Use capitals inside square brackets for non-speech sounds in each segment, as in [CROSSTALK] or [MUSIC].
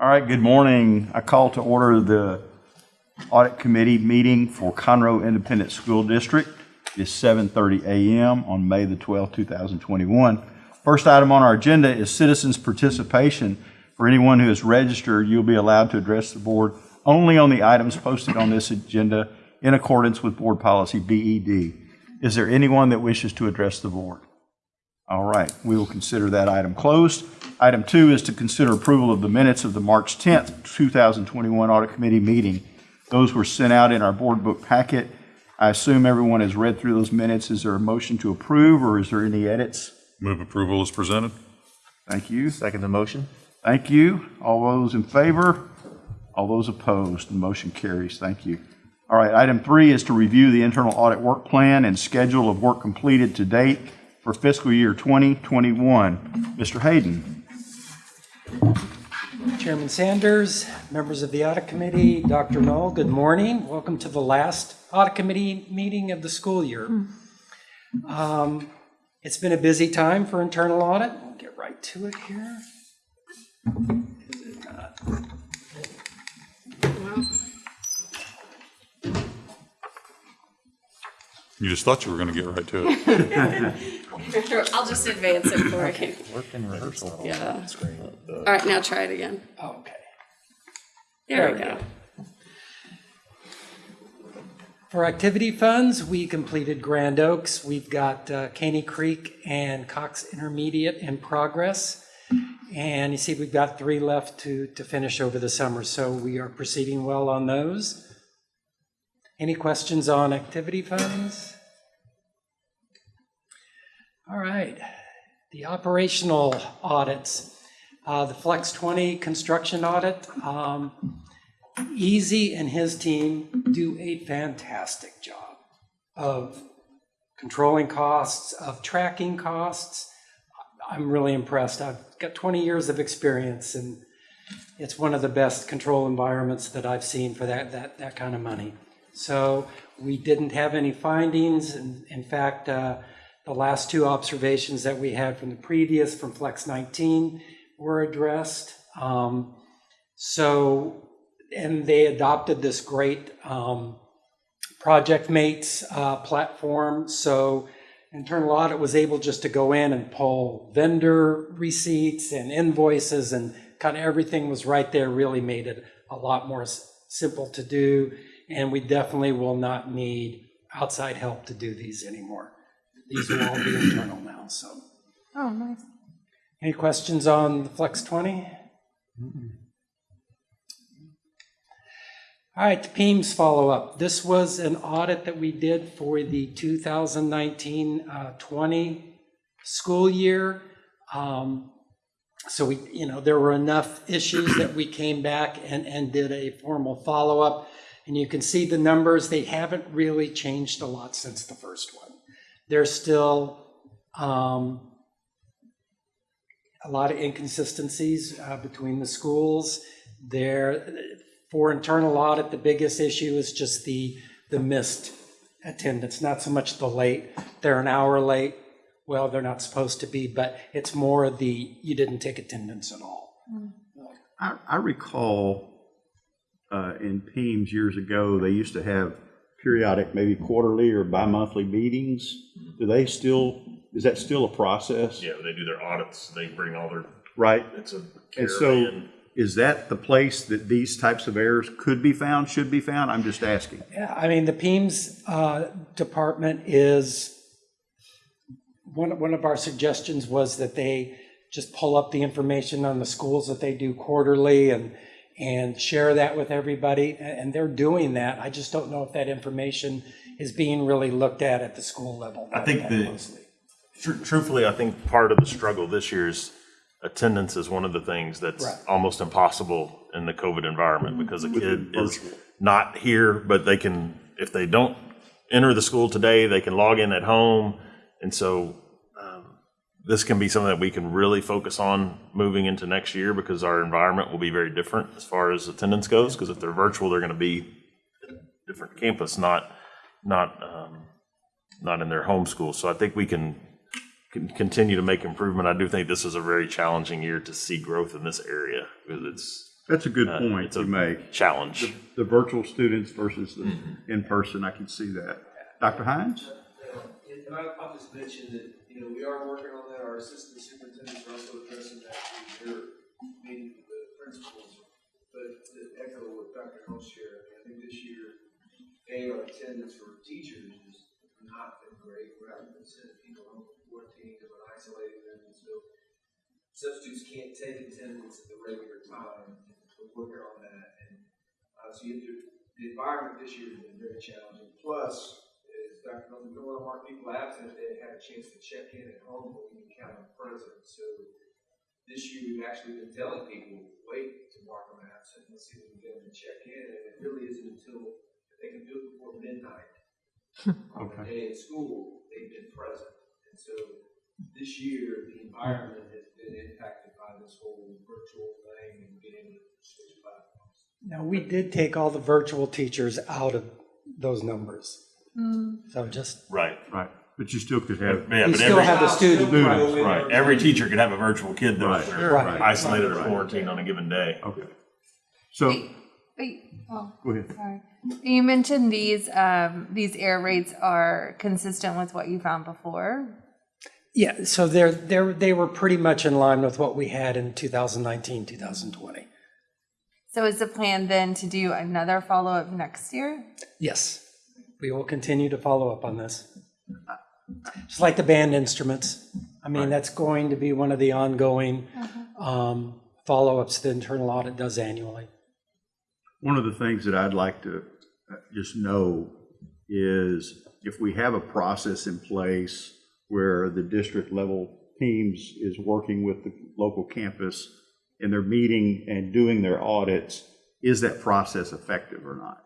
All right, good morning. I call to order the Audit Committee meeting for Conroe Independent School District. It's 7:30 a.m. on May the 12th, 2021. First item on our agenda is citizens' participation. For anyone who is registered, you'll be allowed to address the board only on the items posted on this agenda in accordance with Board Policy BED. Is there anyone that wishes to address the board? All right, we will consider that item closed. Item two is to consider approval of the minutes of the March 10th, 2021 Audit Committee meeting. Those were sent out in our board book packet. I assume everyone has read through those minutes. Is there a motion to approve, or is there any edits? Move approval is presented. Thank you. Second the motion? Thank you. All those in favor? All those opposed? The motion carries. Thank you. All right, item three is to review the internal audit work plan and schedule of work completed to date for fiscal year 2021. Mr. Hayden? Chairman Sanders, members of the Audit Committee, Dr. Null, good morning. Welcome to the last Audit Committee meeting of the school year. Um, It's been a busy time for internal audit. We'll get right to it here. Is it not? You just thought you were going to get right to it. [LAUGHS] I'll just advance it for you. Work in rehearsal. Yeah. All right, now try it again. Oh, Okay. There we go. For activity funds, we completed Grand Oaks. We've got uh, Caney Creek and Cox Intermediate in progress. And you see, we've got three left to, to finish over the summer, so we are proceeding well on those. Any questions on activity funds? All right, the operational audits. Uh, The Flex 20 construction audit, um, Easy and his team do a fantastic job of controlling costs, of tracking costs. I'm really impressed. I've got 20 years of experience and it's one of the best control environments that I've seen for that, that, that kind of money. So we didn't have any findings. In, in fact, uh, the last two observations that we had from the previous, from Flex 19, were addressed. Um, so and they adopted this great um, ProjectMates uh, platform. So internal audit was able just to go in and pull vendor receipts and invoices and kind of everything was right there, really made it a lot more simple to do. And we definitely will not need outside help to do these anymore. These will all be internal now, so. Oh, nice. Any questions on the Flex 20? All right, the PEIMS follow-up. This was an audit that we did for the 2019-20 school year. Um, So we, you know, there were enough issues that we came back and, and did a formal follow-up. And you can see the numbers, they haven't really changed a lot since the first one. There's still, um, a lot of inconsistencies uh, between the schools. There, for internal audit, the biggest issue is just the, the missed attendance, not so much the late. They're an hour late, well, they're not supposed to be, but it's more the, you didn't take attendance at all. I, I recall uh, in PEIMS years ago, they used to have periodic, maybe quarterly or bi-monthly meetings. Do they still, is that still a process? Yeah, they do their audits, they bring all their, Right? it's a And so is that the place that these types of errors could be found, should be found? I'm just asking. Yeah, I mean, the PEIMS uh, department is, one, one of our suggestions was that they just pull up the information on the schools that they do quarterly and, and share that with everybody, and they're doing that. I just don't know if that information is being really looked at at the school level. I think the- closely. Tru- Truthfully, I think part of the struggle this year is attendance is one of the things that's Right. Mm-hmm. almost impossible in the COVID environment because a kid is not here, but they can, if they don't enter the school today, they can log in at home. And so this can be something that we can really focus on moving into next year because our environment will be very different as far as attendance goes. Because if they're virtual, they're going to be at a different campus, not, not, um, not in their home school. So I think we can can continue to make improvement. I do think this is a very challenging year to see growth in this area because it's That's a good Uh, point it's a- you make. challenge. The virtual students versus the in-person, I can see that. Dr. Hines? And I, I'll just mention that, you know, we are working on that, our assistant superintendents are also addressing that through their meeting with the principals. But to echo what Dr. Null shared, I think this year, A, our attendance for teachers has not been great, we're having to send people home for quarantine, and isolating them, and so substitutes can't take attendance at the regular time, we're working on that, and, uh, so you have to, the environment this year has been very challenging, plus, Dr. Milton, we don't want to mark people absent if they had a chance to check in at home, but we can count them present. So this year, we've actually been telling people, wait to mark them absent, let's see if we can get them to check in, and it really isn't until they can do it before midnight [LAUGHS] on the day at school, they've been present. And so this year, the environment has been impacted by this whole virtual thing and being able to switch platforms. Now, we did take all the virtual teachers out of those numbers. So just, Right. Right. But you still could have. Yeah, we but still every, have the student. Students, right, every teacher could have a virtual kid that was Right, they're right. isolated or Right. quarantined on a given day. Okay. So, Wait, oh, go ahead. sorry. You mentioned these, um, these error rates are consistent with what you found before. yeah, so they're, they're, they were pretty much in line with what we had in 2019, 2020. So is the plan then to do another follow-up next year? Yes, we will continue to follow up on this. Just like the band instruments. I mean, that's going to be one of the ongoing um, follow-ups the internal audit does annually. One of the things that I'd like to uh, just know is if we have a process in place where the district level teams is working with the local campus and they're meeting and doing their audits, is that process effective or not?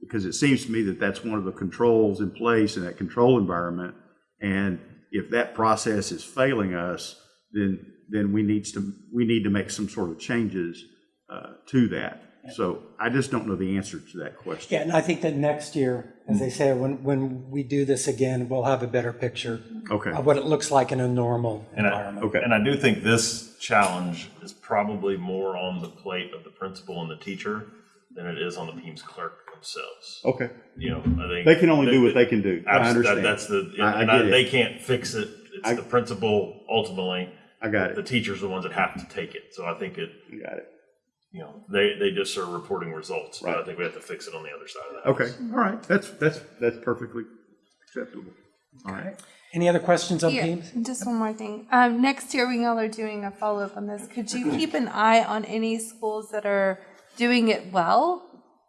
Because it seems to me that that's one of the controls in place in that control environment. And if that process is failing us, then, then we needs to, we need to make some sort of changes uh, to that. So I just don't know the answer to that question. Yeah, and I think that next year, as I say, when, when we do this again, we'll have a better picture Okay, of what it looks like in a normal And I, environment. Okay. and I do think this challenge is probably more on the plate of the principal and the teacher than it is on the PEIMS clerk themselves. okay. You know, I think. They can only do what they can do. I Abs- that- understand. That's the, I- I and I- get it. they can't fix it. It's I- the principal ultimately. I got it. The teachers are the ones that have to take it. So I think it, You got it. you know, they, they just are reporting results. But I think we have to fix it on the other side of that. Okay, all right. That's, that's, that's perfectly acceptable. All right. Any other questions on Yeah, PEIMS? just one more thing. Um, next year, we y'all are doing a follow-up on this, could you keep an eye on any schools that are doing it well?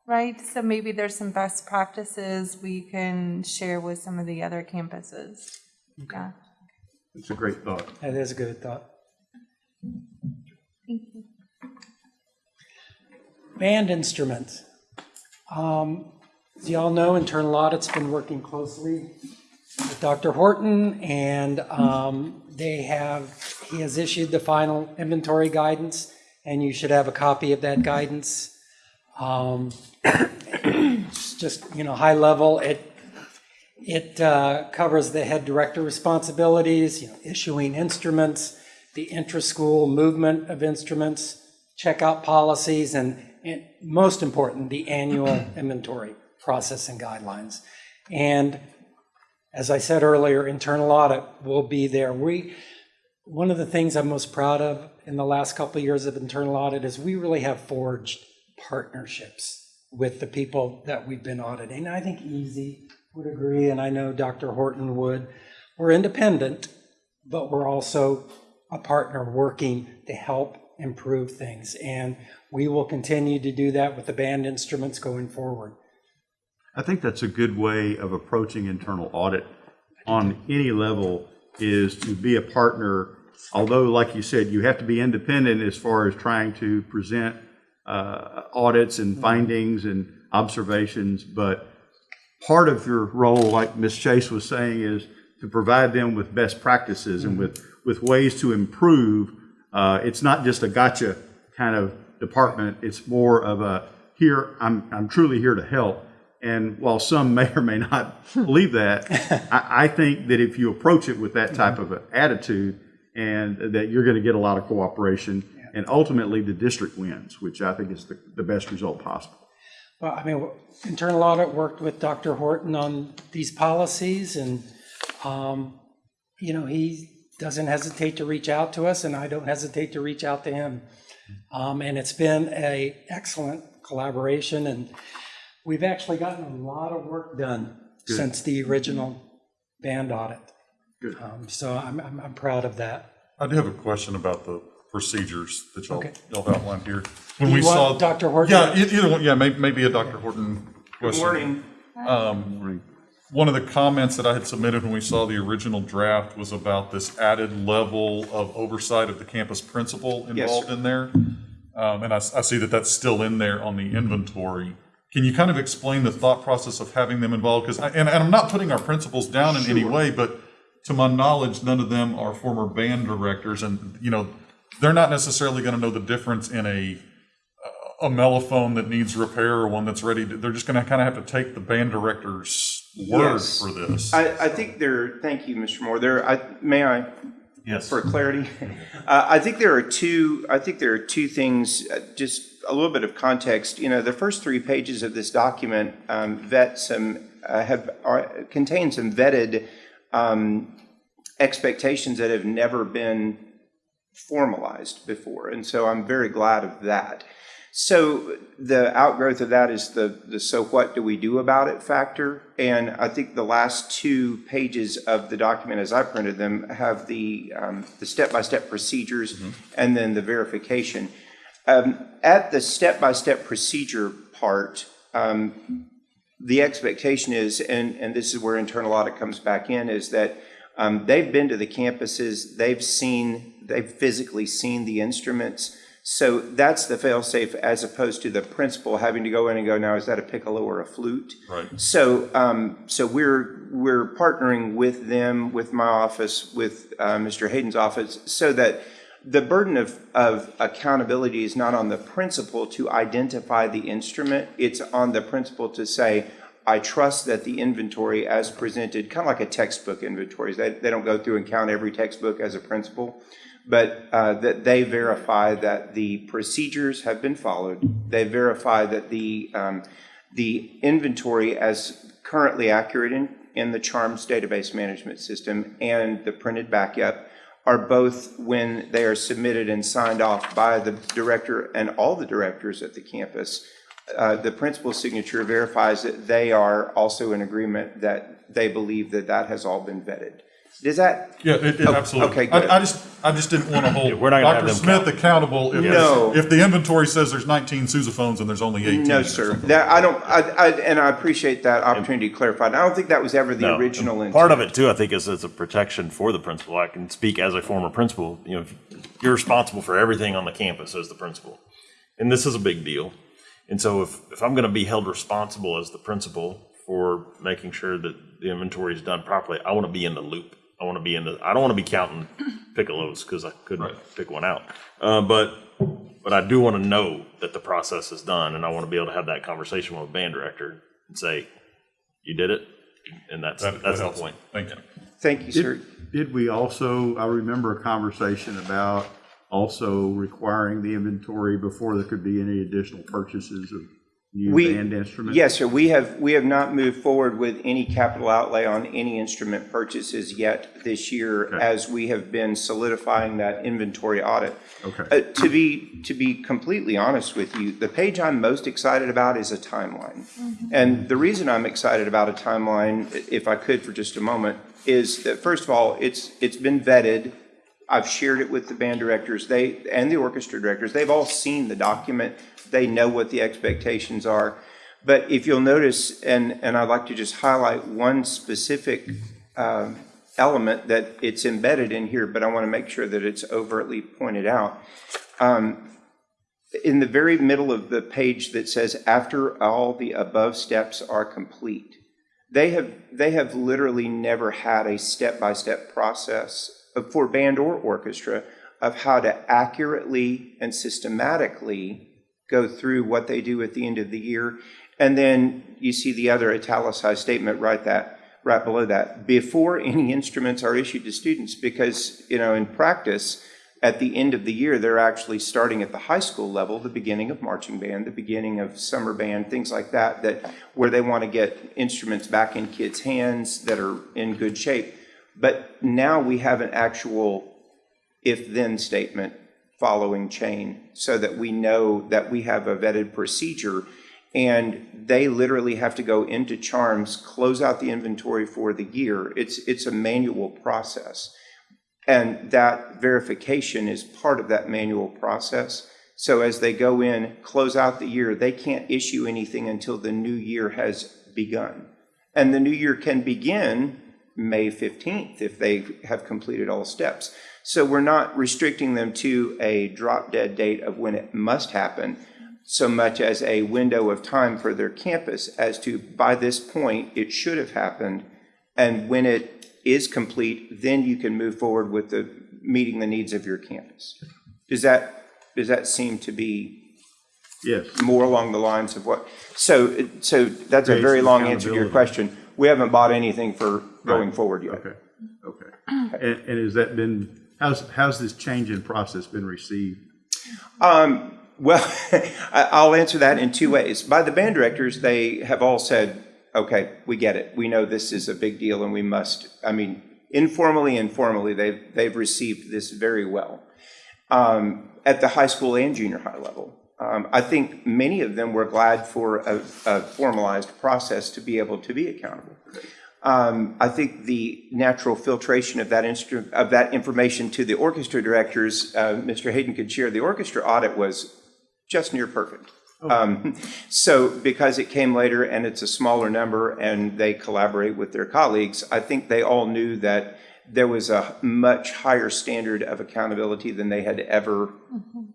Right, so maybe there's some best practices we can share with some of the other campuses. Yeah, It's a great thought. That is a good thought. thank you. Band instruments. Um, As you all know, internal audit's been working closely with Dr. Horton, and um, they have, he has issued the final inventory guidance, and you should have a copy of that guidance. Um, it's [COUGHS] Just, you know, high level, it, it uh, covers the head director responsibilities, you know, issuing instruments, the intra-school movement of instruments, checkout policies, and, and most important, the annual [COUGHS] inventory process and guidelines. And as I said earlier, internal audit will be there. We, one of the things I'm most proud of in the last couple of years of internal audit is we really have forged partnerships with the people that we've been auditing. I think Easy would agree, and I know Dr. Horton would. We're independent, but we're also a partner working to help improve things. And we will continue to do that with the band instruments going forward. I think that's a good way of approaching internal audit on any level is to be a partner. Although, like you said, you have to be independent as far as trying to present uh, audits and findings and observations, but part of your role, like Ms. Chase was saying, is to provide them with best practices and with, with ways to improve. Uh, It's not just a gotcha kind of department, it's more of a, here, I'm, I'm truly here to help. And while some [LAUGHS] may or may not believe that, [LAUGHS] I, I think that if you approach it with that type of an attitude, and that you're going to get a lot of cooperation, And ultimately, the district wins, which I think is the, the best result possible. Well, I mean, internal audit worked with Dr. Horton on these policies and, um, you know, he doesn't hesitate to reach out to us and I don't hesitate to reach out to him. Um, and it's been a excellent collaboration and we've actually gotten a lot of work done since the original band audit. Good. Um, so I'm, I'm, I'm proud of that. I do have a question about the procedures that y'all, Okay. y'all outlined here. When You we want saw. Dr. Horton? Yeah, e- either one, yeah, may- maybe a Dr. Horton question. Morning. One of the comments that I had submitted when we saw the original draft was about this added level of oversight of the campus principal Yes, involved sir. in there. Um, and I, s- I see that that's still in there on the inventory. Can you kind of explain the thought process of having them involved? Because, and, and I'm not putting our principals down in any way, but to my knowledge, none of them are former band directors and, you know, they're not necessarily going to know the difference in a, a mellophone that needs repair or one that's ready to, they're just going to kind of have to take the band director's word Yes. for this. I, I think there, thank you, Mr. Moore, there, I, may I, Yes. for clarity? [LAUGHS] Uh, I think there are two, I think there are two things, uh, just a little bit of context. You know, the first three pages of this document um, vet some, uh, have, are, contain some vetted um, expectations that have never been formalized before. And so I'm very glad of that. So the outgrowth of that is the, the so what do we do about it factor. And I think the last two pages of the document as I printed them have the, um, the step-by-step procedures and then the verification. Um, at the step-by-step procedure part, um, the expectation is, and, and this is where internal audit comes back in, is that um, they've been to the campuses, they've seen, they've physically seen the instruments. So that's the fail-safe as opposed to the principal having to go in and go, now, is that a piccolo or a flute? Right. So, um, so we're, we're partnering with them, with my office, with, uh, Mr. Hayden's office, so that the burden of, of accountability is not on the principal to identify the instrument. It's on the principal to say, I trust that the inventory as presented, kind of like a textbook inventory, they, they don't go through and count every textbook as a principal, but uh, that they verify that the procedures have been followed. They verify that the, um, the inventory as currently accurate in, in the CHARMS database management system and the printed backup are both when they are submitted and signed off by the director and all the directors at the campus. Uh, the principal's signature verifies that they are also in agreement that they believe that that has all been vetted. Does that, Yeah, it, it Oh, absolutely. okay, good. I, I just, I just didn't want to [LAUGHS] hold we're not gonna have Dr. them Smith count. accountable if, No. if the inventory says there's 19 sousaphones and there's only 18. no, sir. That, I don't, I, I, and I appreciate that opportunity to clarify. And I don't think that was ever the No, original and intent. Part of it too, I think, is it's a protection for the principal. I can speak as a former principal, you know, you're responsible for everything on the campus as the principal. And this is a big deal. And so if, if I'm gonna be held responsible as the principal for making sure that the inventory is done properly, I wanna be in the loop. I wanna be in the, I don't wanna be counting piccolos, cause I couldn't pick one out. Uh, but, but I do wanna know that the process is done, and I wanna be able to have that conversation with a band director and say, you did it, and that's, That- that that's the point. Thank you. Thank you, sir. Did, did we also, I remember a conversation about also requiring the inventory before there could be any additional purchases of new We- band instruments? Yes, sir. We have, we have not moved forward with any capital outlay on any instrument purchases yet this year Okay. as we have been solidifying that inventory audit. Okay. Uh, To be, to be completely honest with you, the page I'm most excited about is a timeline. And the reason I'm excited about a timeline, if I could for just a moment, is that first of all, it's, it's been vetted. I've shared it with the band directors, they, and the orchestra directors. They've all seen the document. They know what the expectations are. But if you'll notice, and, and I'd like to just highlight one specific um, element that it's embedded in here, but I want to make sure that it's overtly pointed out. Um, In the very middle of the page that says, after all the above steps are complete, they have, they have literally never had a step-by-step process for band or orchestra of how to accurately and systematically go through what they do at the end of the year. And then you see the other italicized statement right that, right below that, before any instruments are issued to students, because, you know, in practice, At the end of the year, they're actually starting at the high school level, the beginning of marching band, the beginning of summer band, things like that, that, where they want to get instruments back in kids' hands that are in good shape. But now we have an actual if-then statement following chain so that we know that we have a vetted procedure. And they literally have to go into Charms, close out the inventory for the year. It's, it's a manual process. And that verification is part of that manual process. So as they go in, close out the year, they can't issue anything until the new year has begun. And the new year can begin May 15th if they have completed all steps. So we're not restricting them to a drop dead date of when it must happen so much as a window of time for their campus as to by this point, it should have happened. And when it is complete, then you can move forward with the, meeting the needs of your campus. Does that, does that seem to be Yes. more along the lines of what? So, so that's a very long answer to your question. We haven't bought anything for going Right. forward yet. Okay, okay. And, and has that been, how's, how's this change in process been received? Um, well, [LAUGHS] I'll answer that in two ways. By the band directors, they have all said, okay, we get it. We know this is a big deal and we must, I mean, informally and formally, they've, they've received this very well. Um, at the high school and junior high level. Um, I think many of them were glad for a, a formalized process to be able to be accountable. Um, I think the natural filtration of that instru, of that information to the orchestra directors, uh, Mr. Hayden could share, the orchestra audit was just near perfect. Um, so because it came later and it's a smaller number and they collaborate with their colleagues, I think they all knew that there was a much higher standard of accountability than they had ever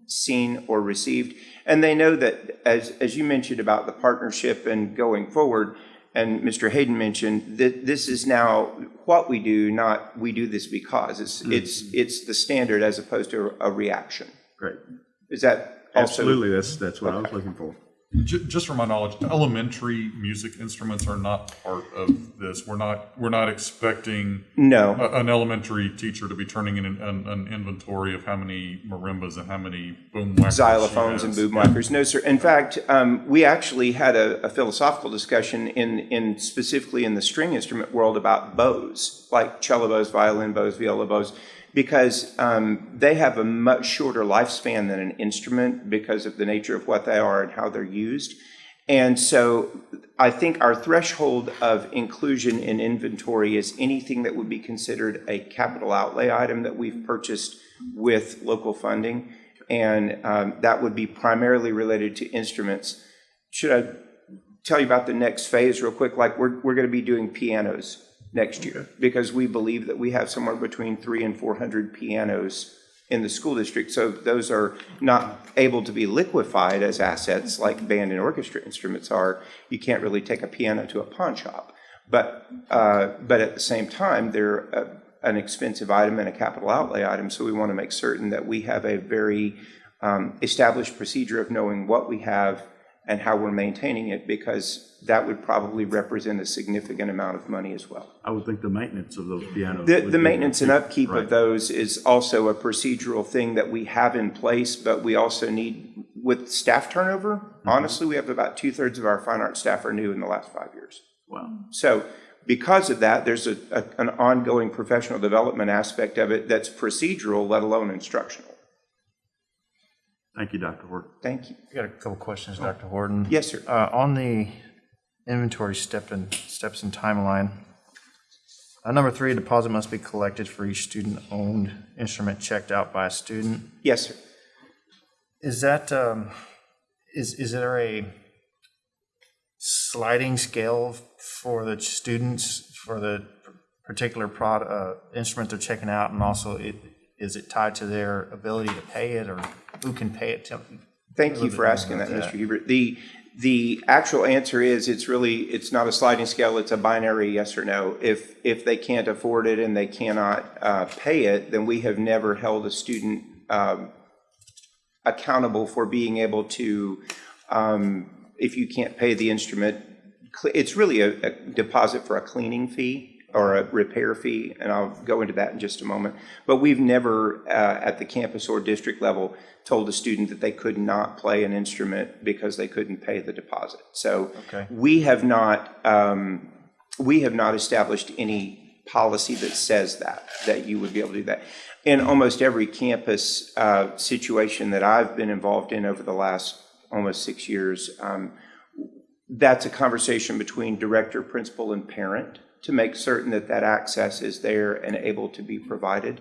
seen or received. And they know that, as, as you mentioned about the partnership and going forward, and Mr. Hayden mentioned, that this is now what we do, not we do this because. It's, mm. it's, it's the standard as opposed to a reaction. Great. Is that also? Absolutely, that's, that's what I was looking for. Ju- Just from my knowledge, elementary music instruments are not part of this. We're not, we're not expecting No. a- an elementary teacher to be turning in an, an, an inventory of how many marimbas and how many boom whackers xylophones and boom whackers. No, sir. In fact, um, we actually had a, a philosophical discussion in, in specifically in the string instrument world about bows, like cello bows, violin bows, viola bows, because um, they have a much shorter lifespan than an instrument because of the nature of what they are and how they're used. And so I think our threshold of inclusion in inventory is anything that would be considered a capital outlay item that we've purchased with local funding. And um, that would be primarily related to instruments. Should I tell you about the next phase real quick? Like, we're, we're going to be doing pianos next year because we believe that we have somewhere between three and 400 pianos in the school district. So those are not able to be liquefied as assets like band and orchestra instruments are. You can't really take a piano to a pawn shop. But, uh, but at the same time, they're a, an expensive item and a capital outlay item. So we want to make certain that we have a very um, established procedure of knowing what we have and how we're maintaining it, because that would probably represent a significant amount of money as well. I would think the maintenance of those pianos. The, the maintenance and upkeep Right. of those is also a procedural thing that we have in place, but we also need, with staff turnover, Mm-hmm. honestly, we have about two-thirds of our fine art staff are new in the last five years. Wow. So because of that, there's a, a- an ongoing professional development aspect of it that's procedural, let alone instructional. Thank you, Dr. Horton. Thank you. I got a couple questions, Dr. Horton. Yes, sir. Uh, on the inventory step and, steps and timeline, uh, number three, a deposit must be collected for each student-owned instrument checked out by a student. Yes, sir. Is that, um, is, is there a sliding scale for the students for the particular prod, uh, instrument they're checking out? And also, it, is it tied to their ability to pay it or who can pay it? Tell- Thank you for asking that, about Mr. that. Hubert. The, the actual answer is, it's really, it's not a sliding scale, it's a binary yes or no. If, if they can't afford it and they cannot uh, pay it, then we have never held a student um, accountable for being able to, um, if you can't pay the instrument, it's really a, a deposit for a cleaning fee or a repair fee, and I'll go into that in just a moment. But we've never, uh, at the campus or district level, told a student that they could not play an instrument because they couldn't pay the deposit. So Okay. we have not, um, we have not established any policy that says that, that you would be able to do that. In almost every campus uh, situation that I've been involved in over the last almost six years, um, that's a conversation between director, principal, and parent to make certain that that access is there and able to be provided.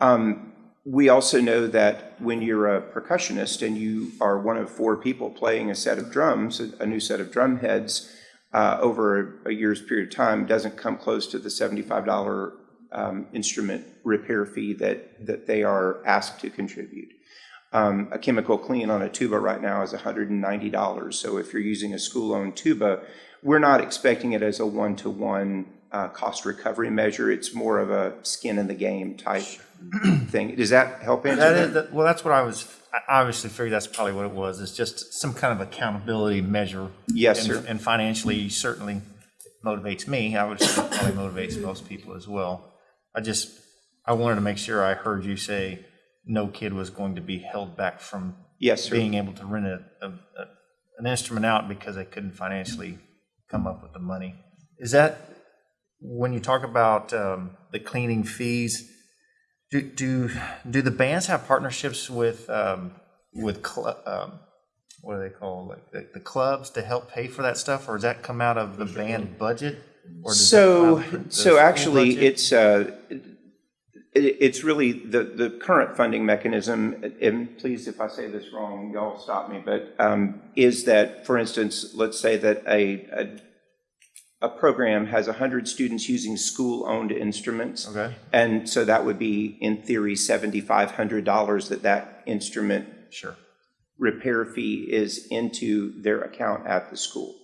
Um, we also know that when you're a percussionist and you are one of four people playing a set of drums, a, new set of drum heads, uh, over a, a year's period of time doesn't come close to the $75 um, instrument repair fee that, that they are asked to contribute. Um, a chemical clean on a tuba right now is $190. So if you're using a school-owned tuba, we're not expecting it as a one-to-one uh, cost recovery measure. It's more of a skin in the game type thing. Does that help answer That is, that- well, that's what I was, I obviously figured that's probably what it was. It's just some kind of accountability measure. Yes, And- sir. And financially certainly motivates me. I would say probably motivates most people as well. I just, I wanted to make sure I heard you say no kid was going to be held back from Yes, sir. being able to rent a, a, a- an instrument out because they couldn't financially come up with the money. Is that, when you talk about um, the cleaning fees, do, do, do the bands have partnerships with, um, with, um, what are they called, like the, the clubs to help pay for that stuff, or does that come out of the band budget? or does that So, come out of the so actually, budget? it's, uh, it's really the, the current funding mechanism, and please, if I say this wrong, y'all stop me, but, um, is that, for instance, let's say that a, a, a program has hundred students using school-owned instruments. Okay. And so that would be, in theory, seventy-five hundred dollars that that instrument Sure. repair fee is into their account at the school.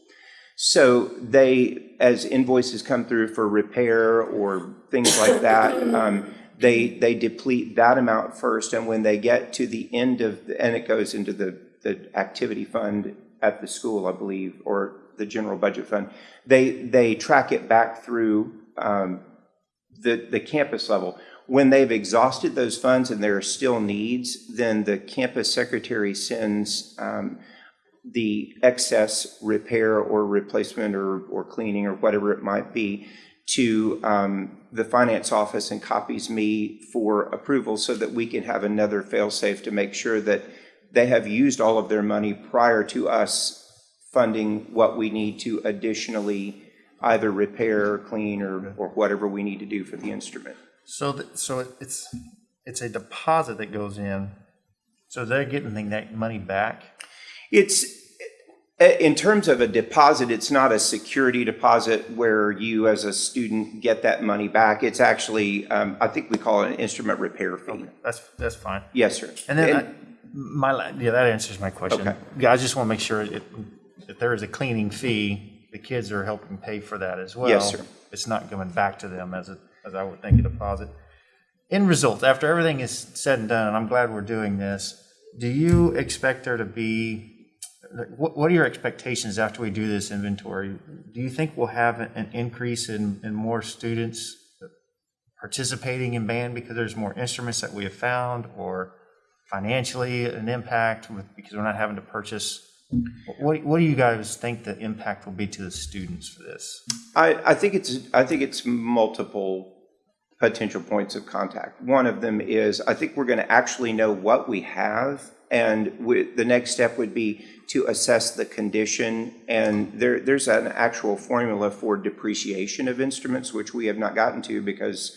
So they, as invoices come through for repair or things like that, [COUGHS] um, they, they deplete that amount first, and when they get to the end of, the- and it goes into the, the activity fund at the school, I believe, or the general budget fund, they, they track it back through um, the, the campus level. When they've exhausted those funds and there are still needs, then the campus secretary sends um, the excess repair or replacement or, or cleaning or whatever it might be to um, the finance office and copies me for approval so that we can have another fail-safe to make sure that they have used all of their money prior to us funding what we need to additionally either repair, or clean, or, or whatever we need to do for the instrument. So, th- so it's, it's a deposit that goes in, so they're getting that money back? It's, in terms of a deposit, it's not a security deposit where you as a student get that money back. It's actually, um, I think we call it an instrument repair fee. That's, that's fine. Yes, sir. And then, I- my, yeah, that answers my question. Okay. Yeah, I just want to make sure it- if there is a cleaning fee, the kids are helping pay for that as well. Yes, sir. It's not going back to them as a, as I would think a deposit. In result, after everything is said and done, and I'm glad we're doing this, do you expect there to be, what, what are your expectations after we do this inventory? Do you think we'll have an increase in, in more students participating in band because there's more instruments that we have found, or financially an impact with, because we're not having to purchase? What, what do you guys think the impact will be to the students for this? I, I think it's, I think it's multiple potential points of contact. One of them is, I think we're going to actually know what we have, and the next step would be to assess the condition, and there, there's an actual formula for depreciation of instruments, which we have not gotten to, because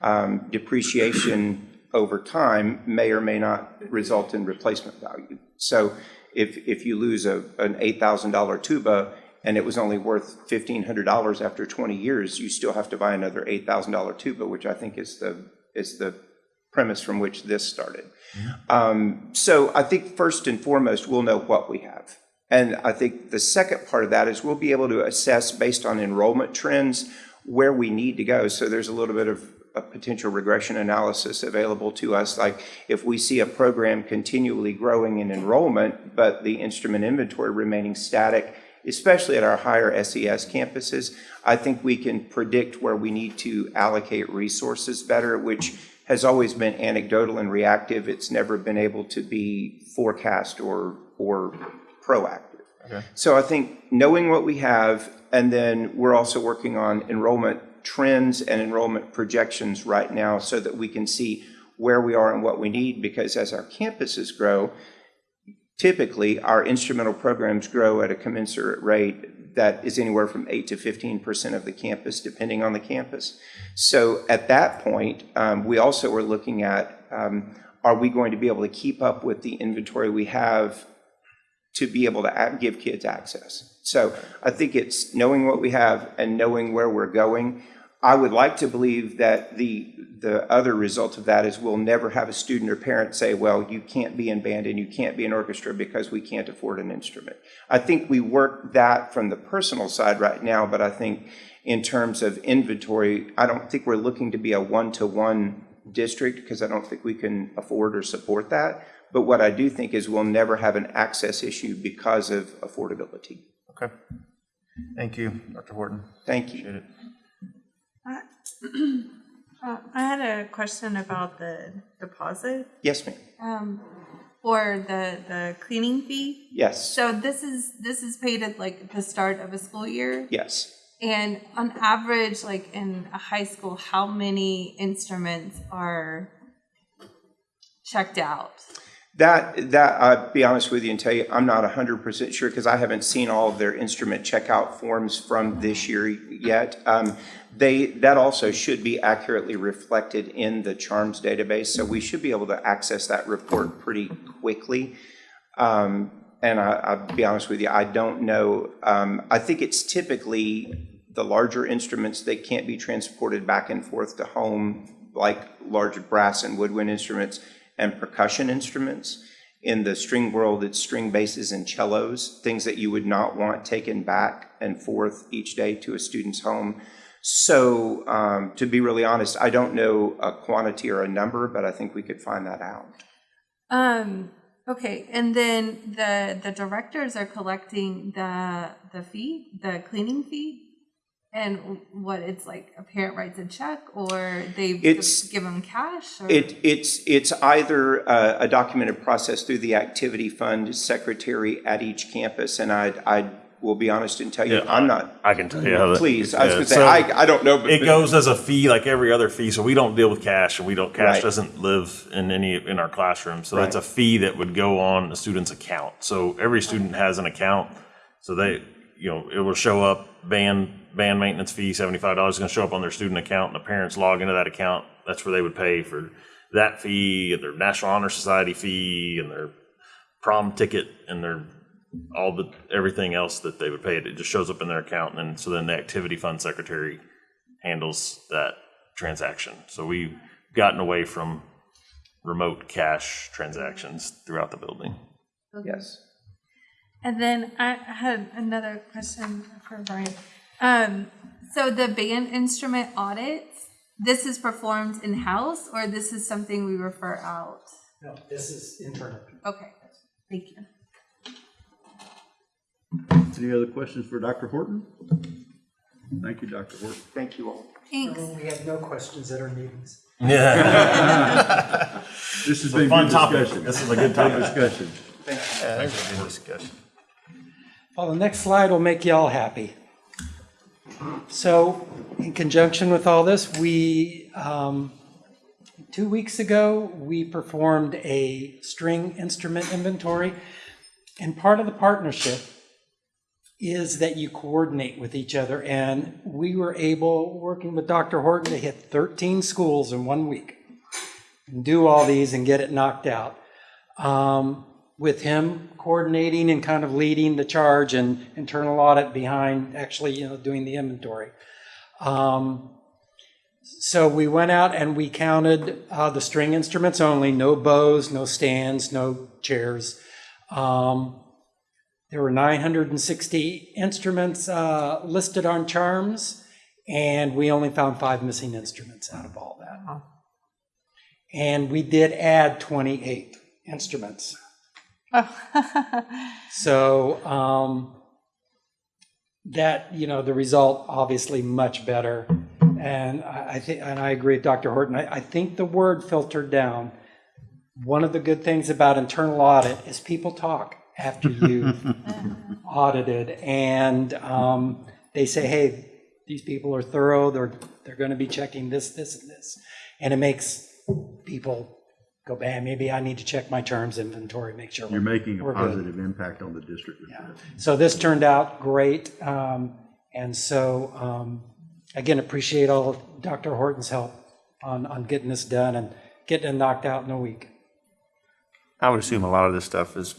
um, depreciation over time may or may not result in replacement value. So if, if you lose a, an $8,000 tuba and it was only worth $1,500 after 20 years, you still have to buy another $8,000 tuba, which I think is the, is the premise from which this started. Um, So I think first and foremost, we'll know what we have. And I think the second part of that is we'll be able to assess based on enrollment trends where we need to go. So there's a little bit of a potential regression analysis available to us. Like if we see a program continually growing in enrollment, but the instrument inventory remaining static especially at our higher SES campuses, I think we can predict where we need to allocate resources better, which has always been anecdotal and reactive. It's never been able to be forecast or, or proactive. So I think knowing what we have, and then we're also working on enrollment trends and enrollment projections right now so that we can see where we are and what we need, because as our campuses grow, typically, our instrumental programs grow at a commensurate rate that is anywhere from 8 to 15% of the campus, depending on the campus. So at that point, um, we also are looking at, um, are we going to be able to keep up with the inventory we have to be able to give kids access? So I think it's knowing what we have and knowing where we're going. I would like to believe that the, the other result of that is we'll never have a student or parent say, well, you can't be in band and you can't be in orchestra because we can't afford an instrument. I think we work that from the personal side right now, but I think in terms of inventory, I don't think we're looking to be a one-to-one district because I don't think we can afford or support that. But what I do think is we'll never have an access issue because of affordability. Okay. Thank you, Dr. Horton. Thank you. Uh, I had a question about the deposit, Yes, ma'am. um, or the, the cleaning fee. Yes, So this is, this is paid at like the start of a school year? yes. And on average, like in a high school, how many instruments are checked out? That, that, I'll be honest with you and tell you, I'm not hundred percent sure because I haven't seen all of their instrument checkout forms from this year yet. Um, They, that also should be accurately reflected in the CHARMS database, so we should be able to access that report pretty quickly. Um, And I, I'll be honest with you, I don't know, um, I think it's typically the larger instruments that can't be transported back and forth to home, like large brass and woodwind instruments and percussion instruments. In the string world, it's string basses and cellos, things that you would not want taken back and forth each day to a student's home. So, um, to be really honest, I don't know a quantity or a number, but I think we could find that out. Um, okay, and then the, the directors are collecting the, the fee, the cleaning fee? And what, it's like a parent writes a check or they It's- give them cash or? It, it's, it's either a, a documented process through the activity fund secretary at each campus, and I, I will be honest and tell you, Yeah, I'm not, I can tell you how that. please, I was yeah, gonna say, so I, I don't know. but- It goes as a fee like every other fee, so we don't deal with cash and we don't, cash Right. doesn't live in any, in our classroom. So that's a fee that would go on a student's account. So every student has an account, so they, you know, it will show up, band, band maintenance fee, seventy-five dollars is gonna show up on their student account and the parents log into that account. That's where they would pay for that fee and their National Honor Society fee and their prom ticket and their, all the, everything else that they would pay. It just shows up in their account and then, so then the activity fund secretary handles that transaction. So we've gotten away from remote cash transactions throughout the building. Yes. And then I had another question for Brian. Um, so the band instrument audits, this is performed in-house or this is something we refer out? No, this is internal. Okay, thank you. Any other questions for Dr. Horton? Thank you, Dr. Horton. Thank you all. Thanks. We have no questions at our meetings. Yeah. [LAUGHS] This has been a Fun good topic. discussion. This is a good Good topic. discussion. Yeah, thanks for the discussion. Well, the next slide will make you all happy. So in conjunction with all this, we, um, two weeks ago, we performed a string instrument inventory. And part of the partnership is that you coordinate with each other. And we were able, working with Dr. Horton, to hit 13 schools in one week. And do all these and get it knocked out. Um, with him coordinating and kind of leading the charge and internal audit behind actually, you know, doing the inventory. Um, so we went out and we counted uh, the string instruments only, no bows, no stands, no chairs. Um, there were 960 instruments uh, listed on charms, and we only found five missing instruments out of all that. And we did add 28 instruments. [LAUGHS] So, um, that, you know, the result obviously much better. And I, I think, and I agree with Dr. Horton. I, I think the word filtered down. One of the good things about internal audit is people talk after [LAUGHS] you've audited and um, they say, hey, these people are thorough. They're, they're going to be checking this, this, and this. And it makes people go, man, maybe I need to check my terms inventory, make sure. You're we're- making a we're good." positive impact on the district. with Yeah. So this turned out great. um, And so, um, again, appreciate all of Dr. Horton's help on, on getting this done and getting it knocked out in a week. I would assume a lot of this stuff is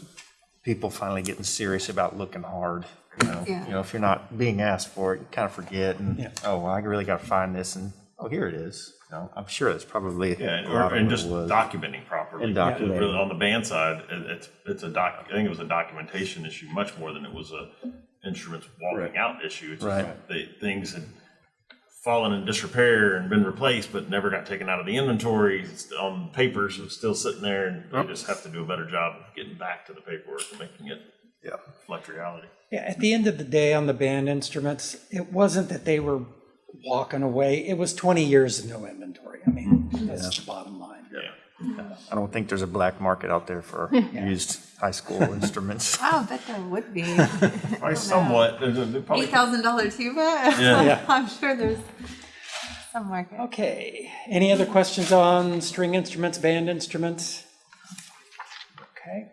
people finally getting serious about looking hard. You know, Yeah. you know, if you're not being asked for it, you kind of forget and, Yeah. oh, well, I really got to find this and, oh, here it is. You know, I'm sure it's probably Yeah, and- or, and just was. documenting properly. And Because documenting. really On the band side, it- it's, it's a doc, I think it was a documentation issue much more than it was a instruments walking out issue. It's just Right. The things had fallen in disrepair and been replaced, but never got taken out of the inventory. It's on paper, so it's still sitting there and they just have to do a better job of getting back to the paperwork and making it Yeah. reflect reality. Yeah, at the end of the day on the band instruments, it wasn't that they were walking away. It was 20 years of no inventory. I mean, that's the bottom line. Yeah. I don't think there's a black market out there for used high school [LAUGHS] instruments. Wow, I bet there would be. [LAUGHS] Probably somewhat, there's a- there's probably Eight thousand dollar tuba? [LAUGHS] Yeah. I'm sure there's some market. Okay, any other questions on string instruments, band instruments? Okay.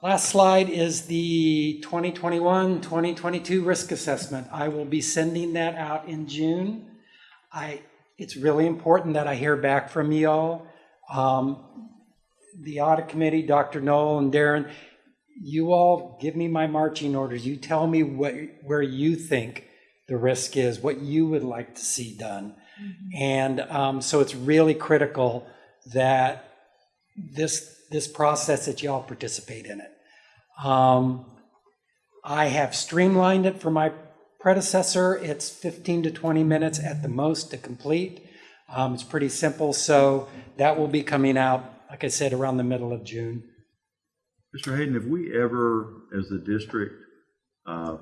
Last slide is the 2021, 2022 risk assessment. I will be sending that out in June. I, it's really important that I hear back from you all. Um, The audit committee, Dr. Null and Darren, you all give me my marching orders. You tell me what, where you think the risk is, what you would like to see done. And um, so it's really critical that this, this process that y'all participate in it. Um, I have streamlined it for my predecessor. It's 15 to 20 minutes at the most to complete. Um, It's pretty simple, so that will be coming out, like I said, around the middle of June. Mr. Hayden, have we ever, as the district, uh,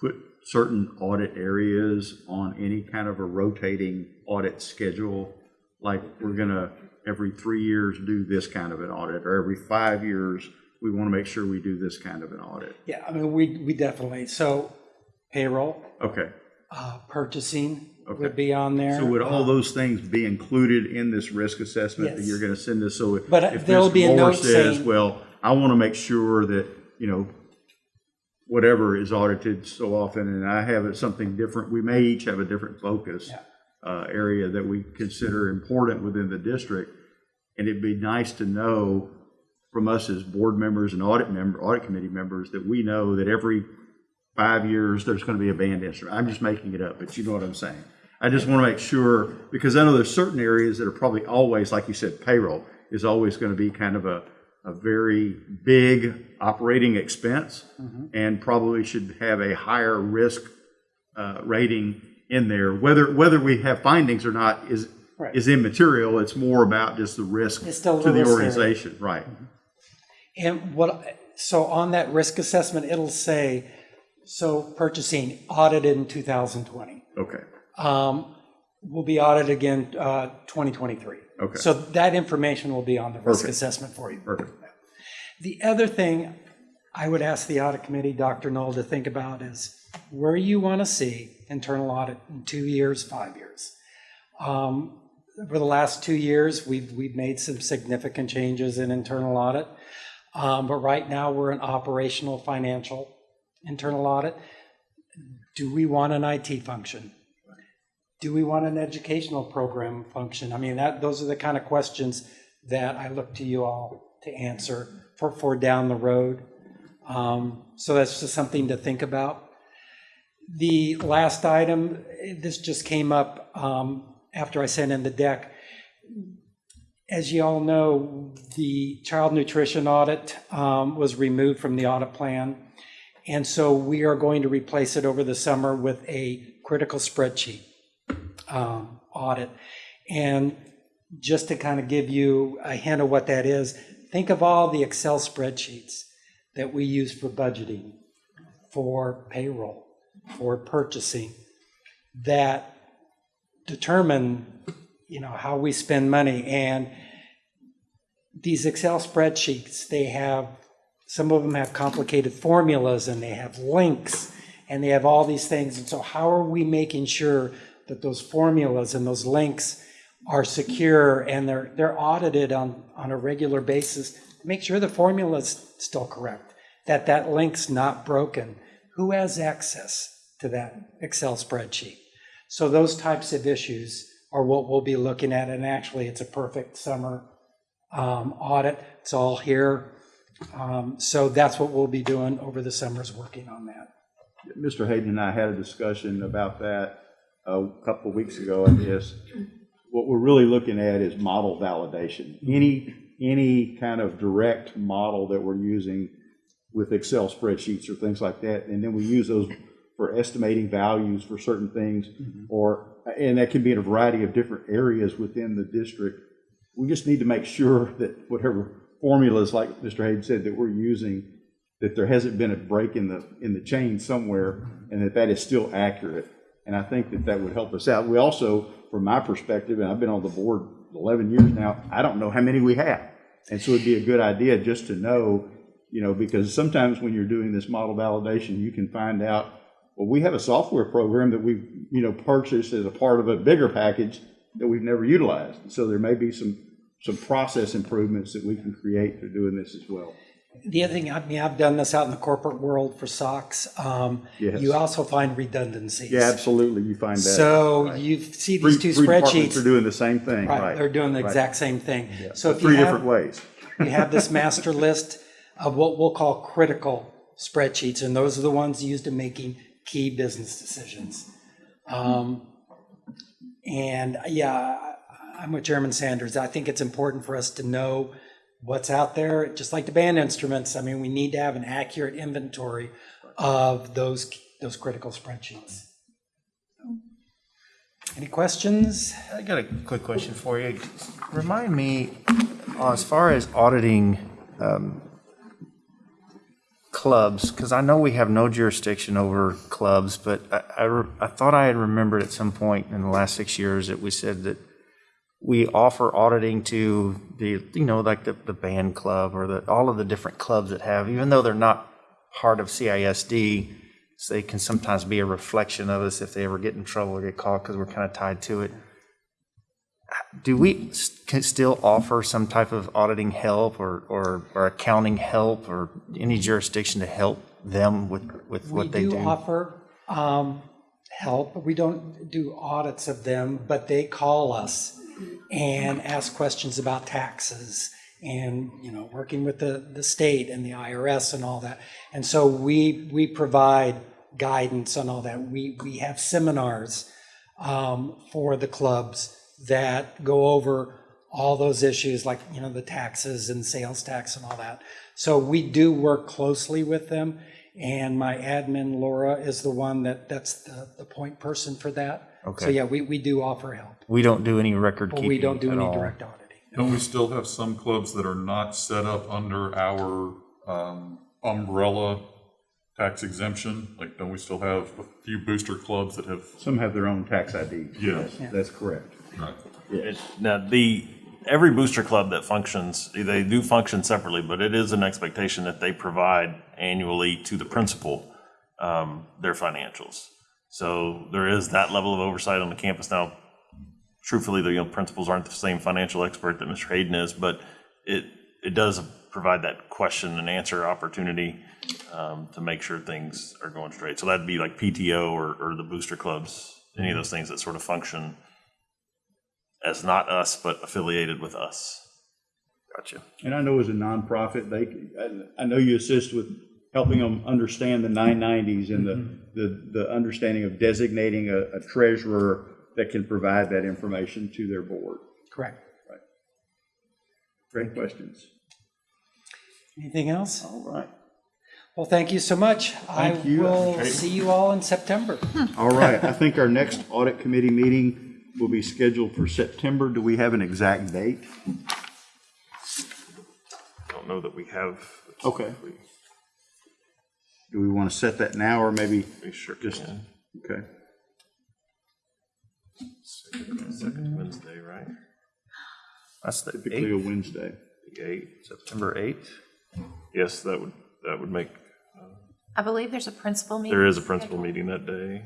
put certain audit areas on any kind of a rotating audit schedule? Like, we're gonna, every three years, do this kind of an audit, or every five years, we want to make sure we do this kind of an audit? Yeah, I mean, we, we definitely, so payroll, Okay, uh, purchasing Okay. would be on there. so would all those things be included in this risk assessment that you're gonna send us? So if But, uh, if there'll Ms. be a note says, saying- well, I want to make sure that, you know, whatever is audited so often, and I have something different, we may each have a different focus Yeah. Uh, area that we consider important within the district. And it'd be nice to know from us as board members and audit member, audit committee members, that we know that every five years, there's going to be a band instrument. I'm just making it up, but you know what I'm saying. I just want to make sure, because I know there's certain areas that are probably always, like you said, payroll is always going to be kind of a, a very big operating expense and probably should have a higher risk uh, rating in there. Whether, whether we have findings or not is, Right. is immaterial. It's more about just the risk still to the risk area. organization, right? And what, so on that risk assessment, it'll say, so purchasing audited in 2020. Okay, Um, Will be audited again uh, 2023. Okay. So that information will be on the risk Perfect. assessment for you. perfect. The other thing I would ask the audit committee, Dr. Null, to think about is where you want to see internal audit in two years, five years. Um, Over the last two years, we've, we've made some significant changes in internal audit. Um, But right now, we're in operational financial internal audit. Do we want an IT function? Do we want an educational program function? I mean, that, those are the kind of questions that I look to you all to answer for, for down the road. Um, So that's just something to think about. The last item, this just came up um, after I sent in the deck. As you all know, the child nutrition audit um, was removed from the audit plan. And so we are going to replace it over the summer with a critical spreadsheet um, audit. And just to kind of give you a hint of what that is, think of all the Excel spreadsheets that we use for budgeting, for payroll, for purchasing, that determine, you know, how we spend money. And these Excel spreadsheets, they have, some of them have complicated formulas and they have links and they have all these things. And so how are we making sure that those formulas and those links are secure and they're, they're audited on, on a regular basis? Make sure the formula's still correct, that that link's not broken. Who has access to that Excel spreadsheet? So those types of issues are what we'll be looking at. And actually, it's a perfect summer um, audit. It's all here. Um, So that's what we'll be doing over the summers, working on that. Mr. Hayden and I had a discussion about that a couple of weeks ago, I guess. What we're really looking at is model validation. Any, any kind of direct model that we're using with Excel spreadsheets or things like that, and then we use those for estimating values for certain things, mm-hmm. or, and that can be in a variety of different areas within the district. We just need to make sure that whatever formulas, like Mr. Hayden said, that we're using, that there hasn't been a break in the, in the chain somewhere, and that that is still accurate. And I think that that would help us out. We also, from my perspective, and I've been on the board 11 years now, I don't know how many we have. And so it'd be a good idea just to know, you know, because sometimes when you're doing this model validation, you can find out, well, we have a software program that we've, you know, purchased as a part of a bigger package that we've never utilized. So there may be some, some process improvements that we can create through doing this as well. The other thing, I mean, I've done this out in the corporate world for SOX. um, Yes. You also find redundancies. Yeah, absolutely, you find that. So you see these two three spreadsheets. are doing the same thing, Right, right. they're doing the right. exact same thing. So if you Three different have, ways. [LAUGHS] you have this master list of what we'll call critical spreadsheets, and those are the ones used in making key business decisions. Um, And yeah, I'm with Chairman Sanders. I think it's important for us to know what's out there, just like the band instruments. I mean, we need to have an accurate inventory of those, those critical spreadsheets. Any questions? I got a quick question for you. Remind me, uh, as far as auditing um, clubs, because I know we have no jurisdiction over clubs, but I- I, re- I thought I had remembered at some point in the last six years that we said that we offer auditing to the, you know, like the, the band club or the, all of the different clubs that have, even though they're not part of CISD, so they can sometimes be a reflection of us if they ever get in trouble or get caught because we're kind of tied to it. Do we can still offer some type of auditing help or, or, or accounting help or any jurisdiction to help them with, with We what they do We do? offer um, help. We don't do audits of them, but they call us and ask questions about taxes and, you know, working with the, the state and the IRS and all that. And so we, we provide guidance on all that. We, we have seminars um, for the clubs that go over all those issues like, you know, the taxes and sales tax and all that. So we do work closely with them. And my admin, Laura, is the one that, that's the, the point person for that. Okay. So yeah, we, we do offer help, We don't do any record but keeping we don't do at any all. direct auditing. Don't we still have some clubs that are not set up under our um, umbrella tax exemption? Like, don't we still have a few booster clubs that have? Some have their own tax ID. Yeah. That's correct. It- Now, the, every booster club that functions, they do function separately, but it is an expectation that they provide annually to the principal um, their financials. So there is that level of oversight on the campus. Now, truthfully, the you know, principals aren't the same financial expert that Mr. Hayden is, but it, it does provide that question and answer opportunity um, to make sure things are going straight. So that'd be like PTO or, or the booster clubs, any of those things that sort of function as not us, but affiliated with us. Gotcha. And I know as a nonprofit, they, I, I know you assist with helping them understand the 990s and the, mm-hmm. the, the understanding of designating a, a treasurer that can provide that information to their board. Correct. Right. Great questions. Anything else? All right. Well, thank you so much. Thank I you. will see you all in September. All right, I think our next audit committee meeting will be scheduled for September. Do we have an exact date? I Don't know that we have. Okay. Do we want to set that now or maybe We sure just, can. okay? Second Wednesday, right? That's the Typically a 8th, Wednesday. The eighth. September 8th. Yes, that would, that would make, uh, I believe there's a principal meeting. there is a principal meeting that day.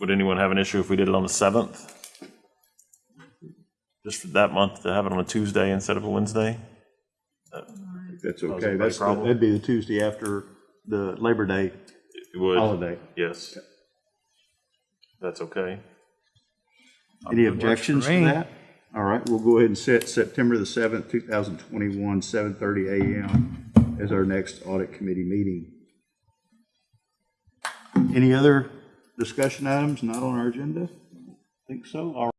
Would anyone have an issue if we did it on the seventh? Just for that month to have it on a Tuesday instead of a Wednesday? That's okay. That's, the- problem. that'd be the Tuesday after the Labor Day It would. holiday. Yes. That's okay. Any That works objections to me. that? All right, we'll go ahead and set September the seventh, two thousand twenty-one, seven thirty AM as our next audit committee meeting. Any other discussion items not on our agenda? Think so? All